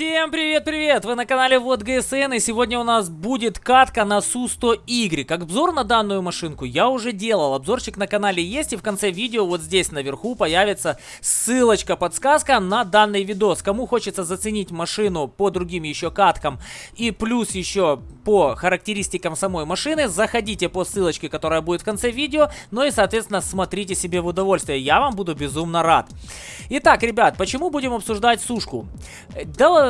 Всем привет-привет! Вы на канале Вот ГСН, и сегодня у нас будет катка на Су-100Y. Обзор на данную машинку я уже делал, обзорчик на канале есть, и в конце видео вот здесь наверху появится ссылочка, подсказка на данный видос. Кому хочется заценить машину по другим еще каткам и плюс еще по характеристикам самой машины, заходите по ссылочке, которая будет в конце видео, ну и, соответственно, смотрите себе в удовольствие. Я вам буду безумно рад. Итак, ребят, почему будем обсуждать сушку?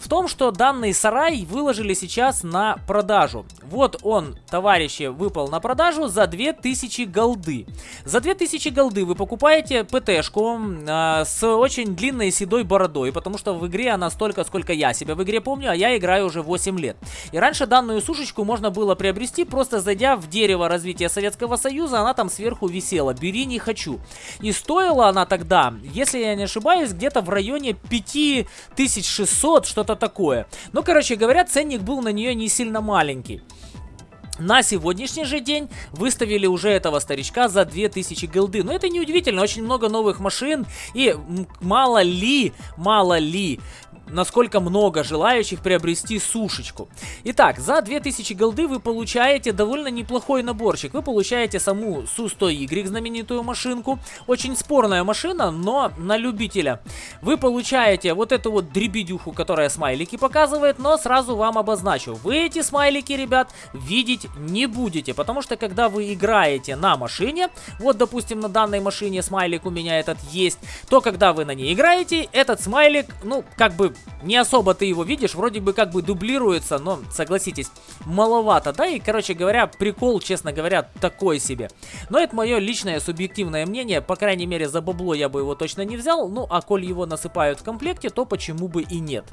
В том, что данный сарай выложили сейчас на продажу. Вот он, товарищи, выпал на продажу за 2000 голды. За 2000 голды вы покупаете ПТшку э, с очень длинной седой бородой, потому что в игре она столько, сколько я себя в игре помню, а я играю уже 8 лет. И раньше данную сушечку можно было приобрести, просто зайдя в дерево развития Советского Союза, она там сверху висела. Бери, не хочу. И стоила она тогда, если я не ошибаюсь, где-то в районе 5600, что-то такое. Ну, короче говоря, ценник был на нее не сильно маленький. На сегодняшний же день выставили уже этого старичка за 2000 голды. Но это не удивительно, очень много новых машин. И мало ли, мало ли, насколько много желающих приобрести сушечку. Итак, за 2000 голды вы получаете довольно неплохой наборчик. Вы получаете саму Су-100Y, знаменитую машинку. Очень спорная машина, но на любителя. Вы получаете вот эту вот дребедюху, которая смайлики показывает, но сразу вам обозначу. Вы эти смайлики, ребят, видеть не будете, потому что когда вы играете на машине, вот, допустим, на данной машине смайлик у меня этот есть, то когда вы на ней играете, этот смайлик, ну, как бы не особо ты его видишь, вроде бы как бы дублируется, но, согласитесь, маловато, да, и, короче говоря, прикол, честно говоря, такой себе. Но это мое личное субъективное мнение, по крайней мере, за бабло я бы его точно не взял, ну, а коль его насыпают в комплекте, то почему бы и нет.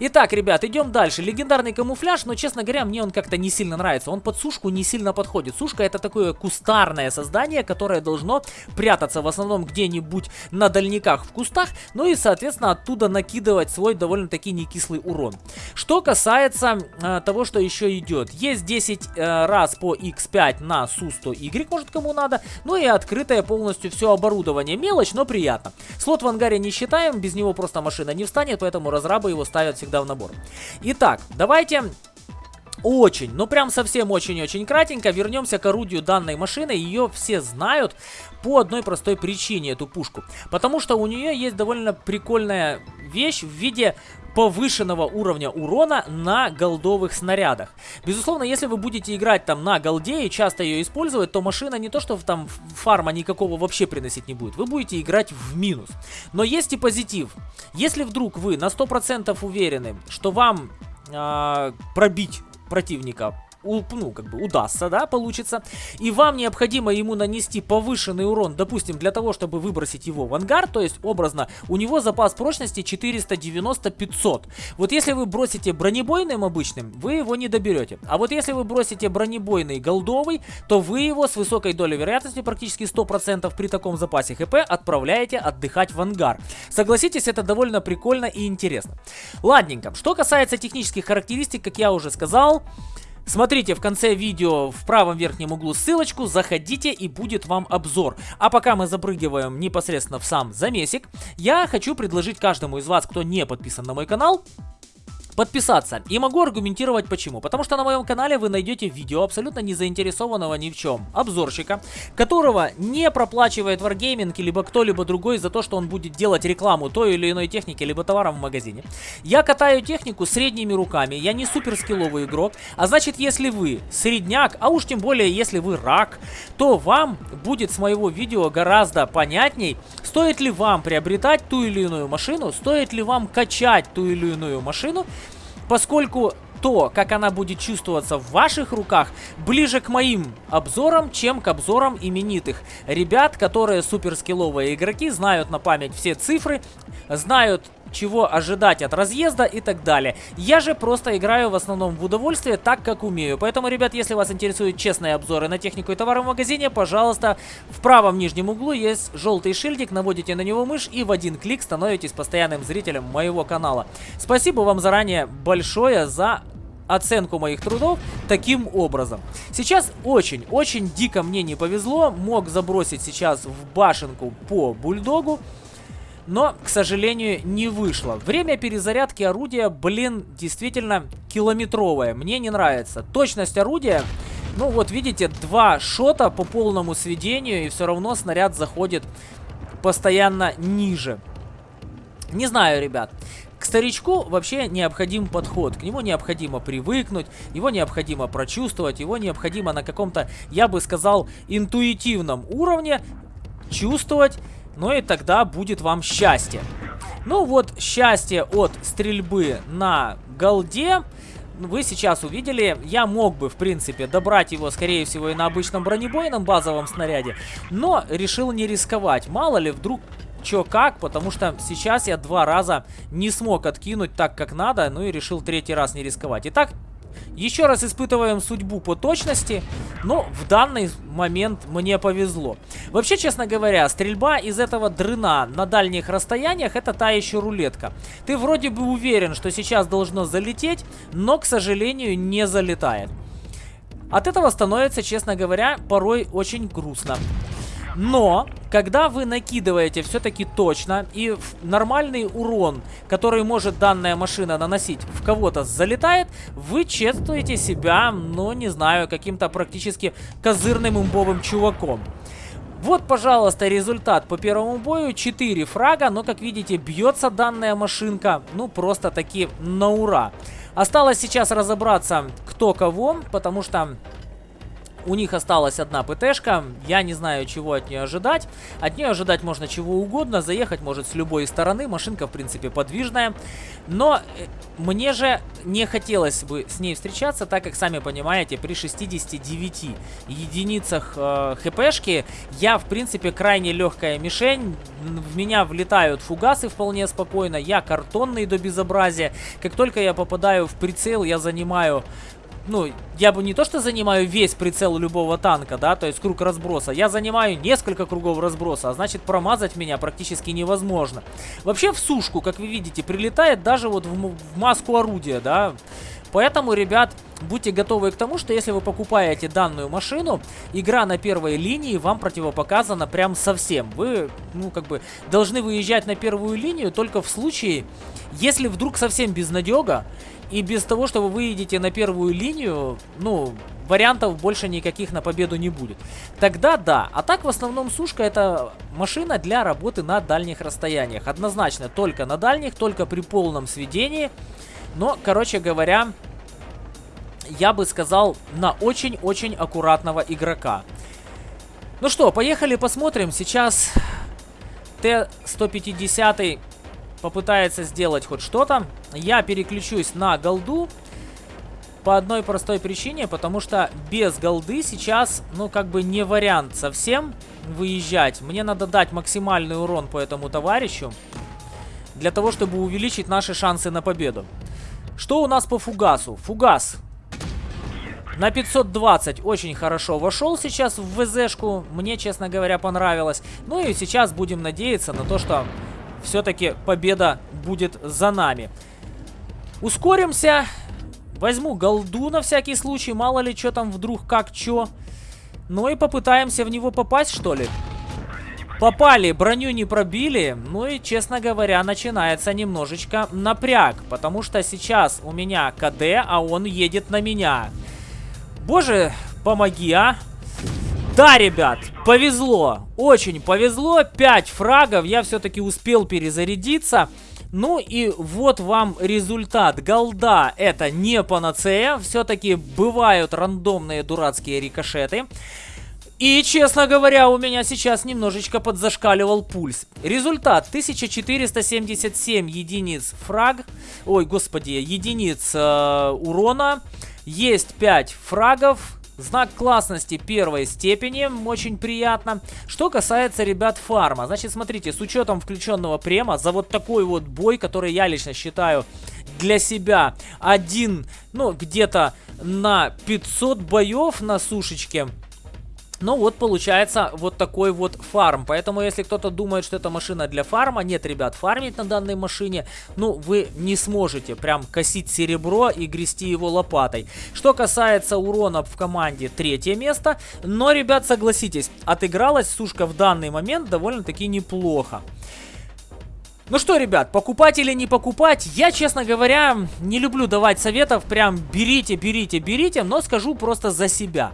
Итак, ребят, идем дальше. Легендарный камуфляж, но, честно говоря, мне он как-то не сильно нравится, он под сушку не сильно подходит. Сушка это такое кустарное создание, которое должно прятаться в основном где-нибудь на дальниках в кустах, ну и, соответственно, оттуда накидывать свой свой довольно-таки некислый урон. Что касается э, того, что еще идет. Есть 10 э, раз по X5 на Су-100Y, может кому надо. Ну и открытое полностью все оборудование. Мелочь, но приятно. Слот в ангаре не считаем, без него просто машина не встанет, поэтому разрабы его ставят всегда в набор. Итак, давайте очень, ну прям совсем очень-очень кратенько вернемся к орудию данной машины. Ее все знают по одной простой причине, эту пушку. Потому что у нее есть довольно прикольная вещь в виде повышенного уровня урона на голдовых снарядах. Безусловно, если вы будете играть там на голде и часто ее использовать, то машина не то, что там фарма никакого вообще приносить не будет. Вы будете играть в минус. Но есть и позитив. Если вдруг вы на 100% уверены, что вам э, пробить противника ну, как бы удастся, да, получится, и вам необходимо ему нанести повышенный урон, допустим, для того, чтобы выбросить его в ангар, то есть, образно, у него запас прочности 490-500. Вот если вы бросите бронебойным обычным, вы его не доберете. А вот если вы бросите бронебойный голдовый, то вы его с высокой долей вероятности, практически 100% при таком запасе хп, отправляете отдыхать в ангар. Согласитесь, это довольно прикольно и интересно. Ладненько, что касается технических характеристик, как я уже сказал, Смотрите в конце видео в правом верхнем углу ссылочку, заходите и будет вам обзор. А пока мы запрыгиваем непосредственно в сам замесик, я хочу предложить каждому из вас, кто не подписан на мой канал, подписаться. И могу аргументировать почему. Потому что на моем канале вы найдете видео абсолютно не заинтересованного ни в чем обзорщика, которого не проплачивает Wargaming либо кто-либо другой за то, что он будет делать рекламу той или иной техники либо товаром в магазине. Я катаю технику средними руками, я не супер скилловый игрок, а значит если вы средняк, а уж тем более если вы рак, то вам будет с моего видео гораздо понятней, стоит ли вам приобретать ту или иную машину, стоит ли вам качать ту или иную машину, поскольку то, как она будет чувствоваться в ваших руках, ближе к моим обзорам, чем к обзорам именитых. Ребят, которые суперскилловые игроки, знают на память все цифры, знают чего ожидать от разъезда и так далее. Я же просто играю в основном в удовольствие так, как умею. Поэтому, ребят, если вас интересуют честные обзоры на технику и товары в магазине, пожалуйста, в правом нижнем углу есть желтый шильдик, наводите на него мышь и в один клик становитесь постоянным зрителем моего канала. Спасибо вам заранее большое за оценку моих трудов таким образом. Сейчас очень-очень дико мне не повезло. Мог забросить сейчас в башенку по бульдогу. Но, к сожалению, не вышло. Время перезарядки орудия, блин, действительно километровое. Мне не нравится. Точность орудия, ну вот видите, два шота по полному сведению, и все равно снаряд заходит постоянно ниже. Не знаю, ребят. К старичку вообще необходим подход, к нему необходимо привыкнуть, его необходимо прочувствовать, его необходимо на каком-то, я бы сказал, интуитивном уровне чувствовать, ну и тогда будет вам счастье. Ну вот, счастье от стрельбы на голде вы сейчас увидели. Я мог бы, в принципе, добрать его, скорее всего, и на обычном бронебойном базовом снаряде, но решил не рисковать. Мало ли, вдруг чё как, потому что сейчас я два раза не смог откинуть так, как надо, ну и решил третий раз не рисковать. Итак, еще раз испытываем судьбу по точности, но в данный момент мне повезло. Вообще, честно говоря, стрельба из этого дрына на дальних расстояниях это та еще рулетка. Ты вроде бы уверен, что сейчас должно залететь, но, к сожалению, не залетает. От этого становится, честно говоря, порой очень грустно. Но, когда вы накидываете все-таки точно и нормальный урон, который может данная машина наносить, в кого-то залетает, вы чувствуете себя, ну, не знаю, каким-то практически козырным имбовым чуваком. Вот, пожалуйста, результат по первому бою. 4 фрага, но, как видите, бьется данная машинка, ну, просто таки на ура. Осталось сейчас разобраться, кто кого, потому что у них осталась одна ПТшка. Я не знаю, чего от нее ожидать. От нее ожидать можно чего угодно. Заехать может с любой стороны. Машинка, в принципе, подвижная. Но э, мне же не хотелось бы с ней встречаться, так как, сами понимаете, при 69 единицах э, хпшки я, в принципе, крайне легкая мишень. В меня влетают фугасы вполне спокойно. Я картонный до безобразия. Как только я попадаю в прицел, я занимаю ну, я бы не то что занимаю весь прицел любого танка, да, то есть круг разброса, я занимаю несколько кругов разброса, а значит промазать меня практически невозможно. Вообще в сушку, как вы видите, прилетает даже вот в, в маску орудия, да, Поэтому, ребят, будьте готовы к тому, что если вы покупаете данную машину, игра на первой линии вам противопоказана прям совсем. Вы, ну, как бы, должны выезжать на первую линию только в случае, если вдруг совсем безнадега, и без того, что вы выйдете на первую линию, ну, вариантов больше никаких на победу не будет. Тогда да. А так в основном сушка это машина для работы на дальних расстояниях. Однозначно только на дальних, только при полном сведении. Но, короче говоря, я бы сказал, на очень-очень аккуратного игрока. Ну что, поехали посмотрим. Сейчас Т-150 попытается сделать хоть что-то. Я переключусь на голду. По одной простой причине, потому что без голды сейчас, ну, как бы не вариант совсем выезжать. Мне надо дать максимальный урон по этому товарищу, для того, чтобы увеличить наши шансы на победу. Что у нас по фугасу? Фугас на 520 очень хорошо вошел сейчас в ВЗшку. Мне, честно говоря, понравилось. Ну и сейчас будем надеяться на то, что все-таки победа будет за нами. Ускоримся. Возьму голду на всякий случай. Мало ли, что там вдруг как что. Ну и попытаемся в него попасть, что ли. Попали, броню не пробили. Ну и, честно говоря, начинается немножечко напряг. Потому что сейчас у меня КД, а он едет на меня. Боже, помоги, а. Да, ребят, повезло. Очень повезло. 5 фрагов. Я все-таки успел перезарядиться. Ну и вот вам результат. Голда это не панацея. Все-таки бывают рандомные дурацкие рикошеты. И, честно говоря, у меня сейчас немножечко подзашкаливал пульс. Результат 1477 единиц фраг. Ой, господи, единиц э, урона. Есть 5 фрагов. Знак классности первой степени, очень приятно. Что касается, ребят, фарма. Значит, смотрите, с учетом включенного према, за вот такой вот бой, который я лично считаю для себя один, ну, где-то на 500 боев на сушечке, ну вот получается вот такой вот фарм. Поэтому если кто-то думает, что это машина для фарма, нет, ребят, фармить на данной машине, ну вы не сможете прям косить серебро и грести его лопатой. Что касается урона в команде, третье место. Но, ребят, согласитесь, отыгралась сушка в данный момент довольно-таки неплохо. Ну что, ребят, покупать или не покупать, я, честно говоря, не люблю давать советов, прям берите, берите, берите, но скажу просто за себя.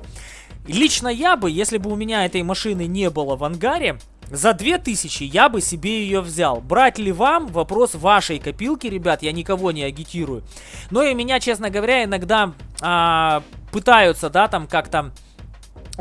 Лично я бы, если бы у меня этой машины не было в ангаре, за 2000 я бы себе ее взял. Брать ли вам? Вопрос вашей копилки, ребят. Я никого не агитирую. Но и меня, честно говоря, иногда а, пытаются, да, там как-то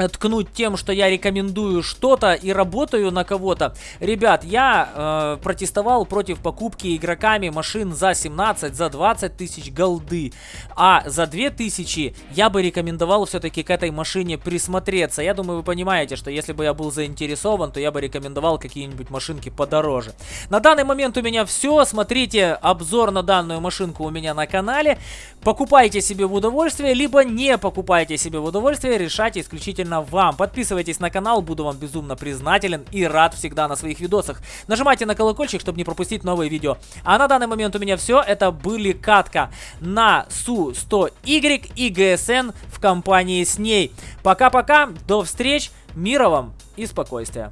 ткнуть тем, что я рекомендую что-то и работаю на кого-то. Ребят, я э, протестовал против покупки игроками машин за 17, за 20 тысяч голды. А за 2000 я бы рекомендовал все-таки к этой машине присмотреться. Я думаю, вы понимаете, что если бы я был заинтересован, то я бы рекомендовал какие-нибудь машинки подороже. На данный момент у меня все. Смотрите обзор на данную машинку у меня на канале. Покупайте себе в удовольствие, либо не покупайте себе в удовольствие. Решайте исключительно исключительно вам. Подписывайтесь на канал, буду вам безумно признателен и рад всегда на своих видосах. Нажимайте на колокольчик, чтобы не пропустить новые видео. А на данный момент у меня все. Это были катка на Су-100Y и ГСН в компании с ней. Пока-пока, до встреч, мира вам и спокойствия.